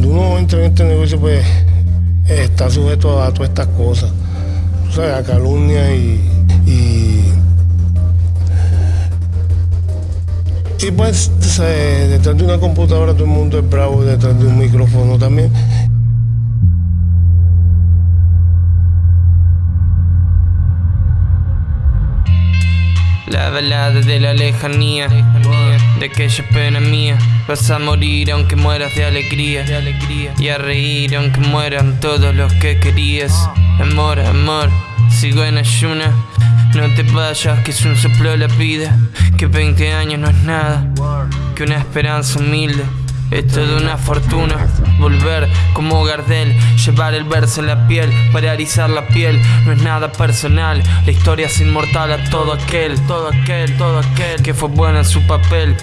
cuando uno entra en este negocio, pues está sujeto a todas estas cosas, o sea, a calumnia y, y, y pues detrás de una computadora todo el mundo es bravo, detrás de un micrófono también. La balada de la lejanía, de aquella pena mía. Vas a morir aunque mueras de alegría, y a reír aunque mueran todos los que querías. Amor, amor, sigo en ayuna. No te vayas, que es un soplo la vida, que 20 años no es nada, que una esperanza humilde. Es toda una fortuna volver como Gardel, llevar el verso en la piel para erizar la piel. No es nada personal, la historia es inmortal a todo aquel, todo aquel, todo aquel que fue bueno en su papel.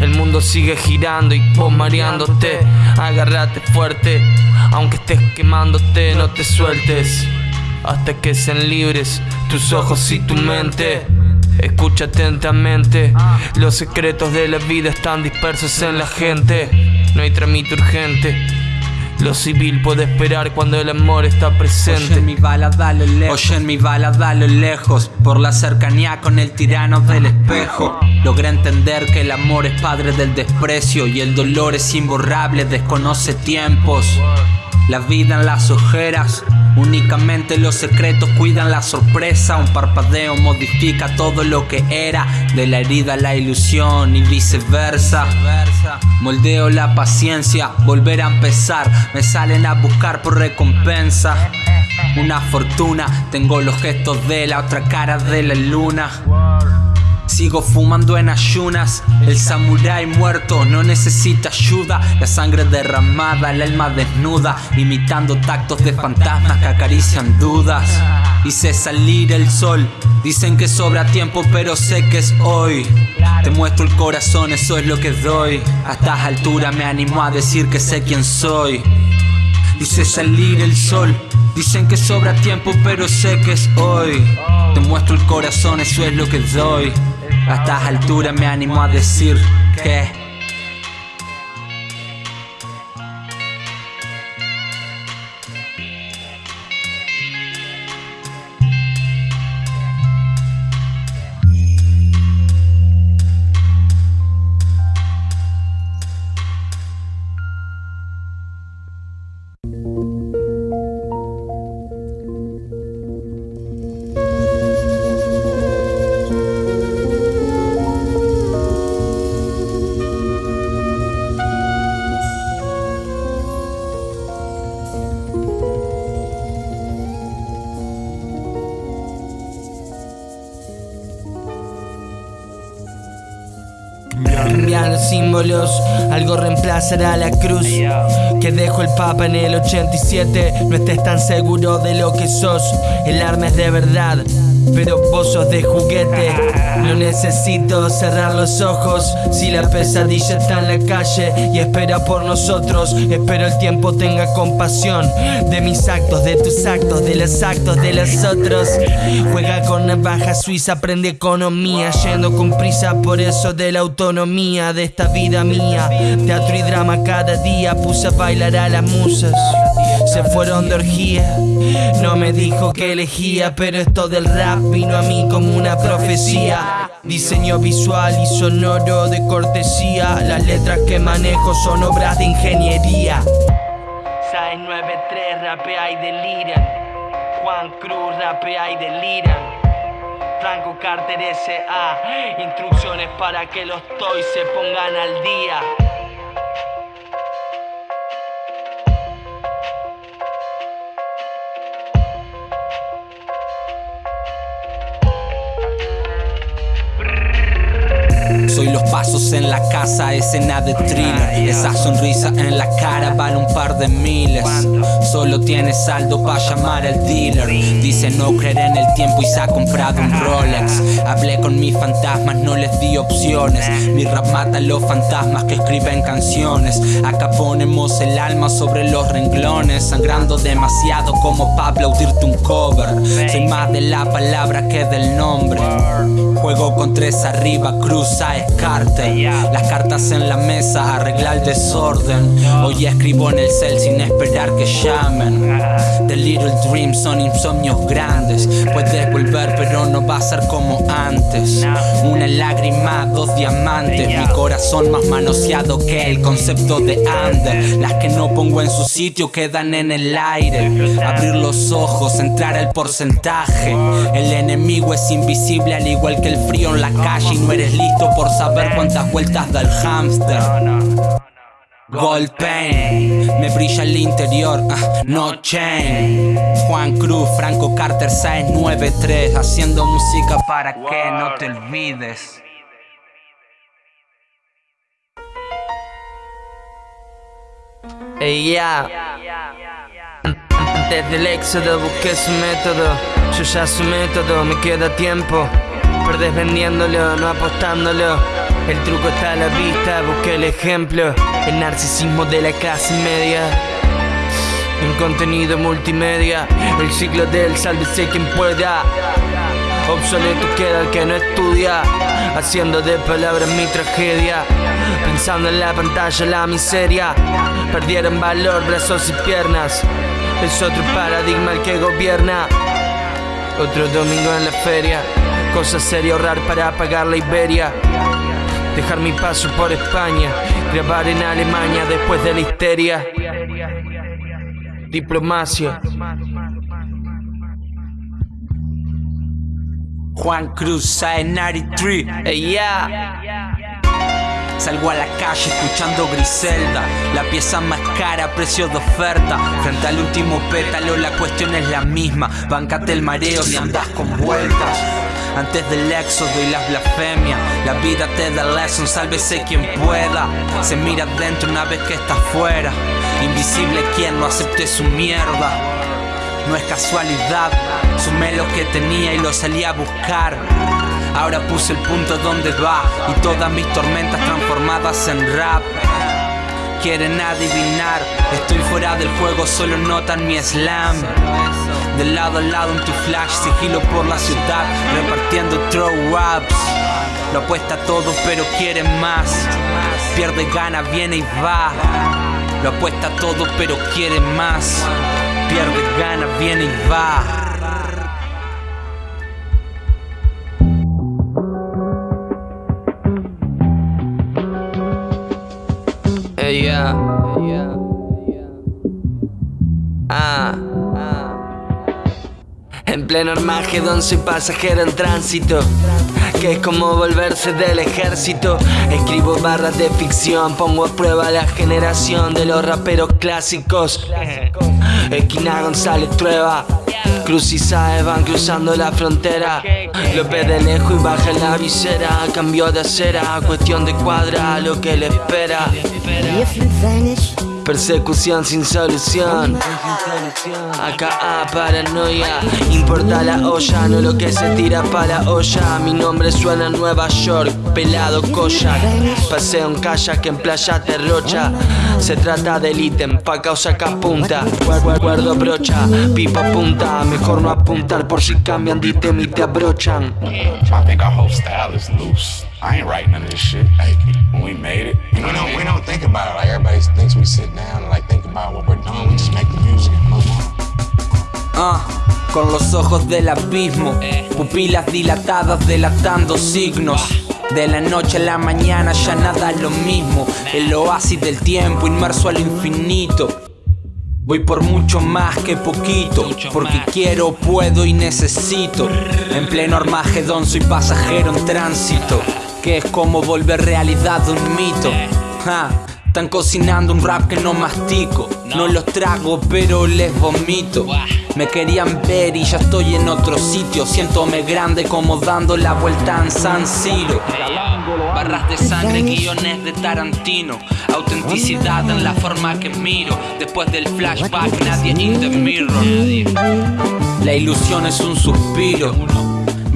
El mundo sigue girando y vos mareándote. Agárrate fuerte, aunque estés quemándote, no te sueltes hasta que sean libres tus ojos y tu mente. Escucha atentamente, los secretos de la vida están dispersos en la gente. No hay trámite urgente. Lo civil puede esperar cuando el amor está presente. Oye mi bala, dale lejos. Oye mi bala, dale lejos. Por la cercanía con el tirano del espejo. Logré entender que el amor es padre del desprecio y el dolor es imborrable, desconoce tiempos. La vida en las ojeras, únicamente los secretos cuidan la sorpresa. Un parpadeo modifica todo lo que era, de la herida la ilusión y viceversa. Moldeo la paciencia, volver a empezar, me salen a buscar por recompensa. Una fortuna, tengo los gestos de la otra cara de la luna. Sigo fumando en ayunas, el samurái muerto no necesita ayuda, la sangre derramada, el alma desnuda, imitando tactos de fantasmas que acarician dudas. Hice salir el sol, dicen que sobra tiempo pero sé que es hoy. Te muestro el corazón, eso es lo que doy. A estas alturas me animo a decir que sé quién soy. Dice salir el sol, dicen que sobra tiempo pero sé que es hoy. Te muestro el corazón, eso es lo que doy. A estas alturas me animo a decir que Cambian los símbolos, algo reemplazará la cruz que dejó el Papa en el 87. No estés tan seguro de lo que sos, el arma es de verdad. Pero vos de juguete, no necesito cerrar los ojos. Si la pesadilla está en la calle y espera por nosotros Espero el tiempo tenga compasión De mis actos, de tus actos, de los actos de los otros. Juega con navaja suiza, aprende economía. Yendo con prisa por eso de la autonomía De esta vida mía. Teatro y drama cada día Puse a bailar a las musas se fueron de orgía. No me dijo que elegía, pero esto del rap vino a mí como una profecía. Diseño visual y sonoro de cortesía. Las letras que manejo son obras de ingeniería. 693 rapea y deliran. Juan Cruz rapea y deliran. Franco Carter S.A. Instrucciones para que los toys se pongan al día. En la casa, escena de thriller. Esa sonrisa en la cara vale un par de miles. Solo tiene saldo para llamar al dealer. Dice no creer en el tiempo y se ha comprado un Rolex Hablé con mis fantasmas, no les di opciones. Mi rap mata a los fantasmas que escriben canciones. Acá ponemos el alma sobre los renglones Sangrando demasiado como para aplaudirte un cover. Soy más de la palabra que del nombre. Juego con tres arriba, cruza, escarcha antes. Las cartas en la mesa, arreglar el desorden. Hoy escribo en el cel sin esperar que llamen. The little dreams son insomnios grandes. Puedes volver, pero no va a ser como antes. Una lágrima, dos diamantes. Mi corazón más manoseado que el concepto de under. Las que no pongo en su sitio quedan en el aire. Abrir los ojos, entrar el porcentaje. El enemigo es invisible al igual que el frío en la calle y no eres listo por saber cuántas vueltas da el hámster. Gold pain, me brilla el interior, ah, no chain. Juan Cruz, Franco Carter 693, haciendo música para que no te olvides. Ey, ya. Desde el éxodo busqué su método, yo ya su método, me queda tiempo. Perdés vendiéndolo, no apostándolo. El truco está a la vista, busqué el ejemplo. El narcisismo de la clase media. En contenido multimedia, el ciclo del sálvese quien pueda. Obsoleto queda el que no estudia, haciendo de palabras mi tragedia. Pensando en la pantalla la miseria, perdieron valor brazos y piernas. Es otro paradigma el que gobierna. Otro domingo en la feria, cosa seria ahorrar para pagar la Iberia. Dejar mi paso por España, grabar en Alemania después de la histeria. Diplomacia. Juan Cruz, 93. Ey, ya. Salgo a la calle escuchando Griselda, la pieza más cara, precio de oferta. Frente al último pétalo, la cuestión es la misma. Bancate el mareo si andas con vueltas. Antes del éxodo y las blasfemias, la vida te da lesson, sálvese quien pueda. Se mira adentro una vez que está fuera. Invisible quien no acepte su mierda. No es casualidad, sumé lo que tenía y lo salí a buscar. Ahora puse el punto donde va y todas mis tormentas transformadas en rap. Quieren adivinar, estoy fuera del juego, solo notan mi slam. De lado a lado en tu flash, sigilo por la ciudad, repartiendo throw ups. Lo apuesta todo, pero quieren más. Pierde gana, viene y va. Lo apuesta todo, pero quiere más. Pierde gana, viene y va. Ey, pleno Armagedón soy pasajero en tránsito. Que es como volverse del ejército. Escribo barras de ficción Pongo a prueba la generación de los raperos clásicos. Esquina González Trueba. Cruz y Saez van cruzando la frontera. López de lejos y baja en la visera. Cambio de acera, cuestión de cuadra Lo que le espera Persecución sin solución. Acá paranoia. Importa la olla, no lo que se tira para la olla. Mi nombre suena en Nueva York, pelado Koyak. Paseo en kayak en playa de Rocha. Se trata del ítem, pa' causa. Guar- Guardo brocha, pipa punta. Mejor no apuntar por si cambian de ítem y te abrochan. Our whole style is loose. I ain't writing none of this shit. Like, when we made it, you know We don't, we don't think about it like everybody thinks we sit down and like think about what we're doing. We just make the music and move on. Ah, con los ojos del abismo, pupilas dilatadas delatando signos. De la noche a la mañana ya nada es lo mismo. El oasis del tiempo inmerso al infinito. Voy por mucho más que poquito, porque quiero, puedo y necesito. En pleno Armagedón soy pasajero en tránsito, que es como volver realidad un mito. Ja, están cocinando un rap que no mastico, no los trago pero les vomito. Me querían ver y ya estoy en otro sitio, siéntome grande como dando la vuelta en San Siro. Barras de sangre, guiones de Tarantino. Autenticidad en la forma que miro. Después del flashback, nadie in the mirror. La ilusión es un suspiro.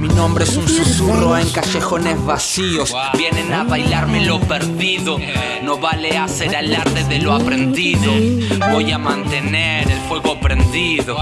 Mi nombre es un susurro en callejones vacíos. Vienen a bailarme lo perdido. No vale hacer alarde de lo aprendido. Voy a mantener el fuego prendido.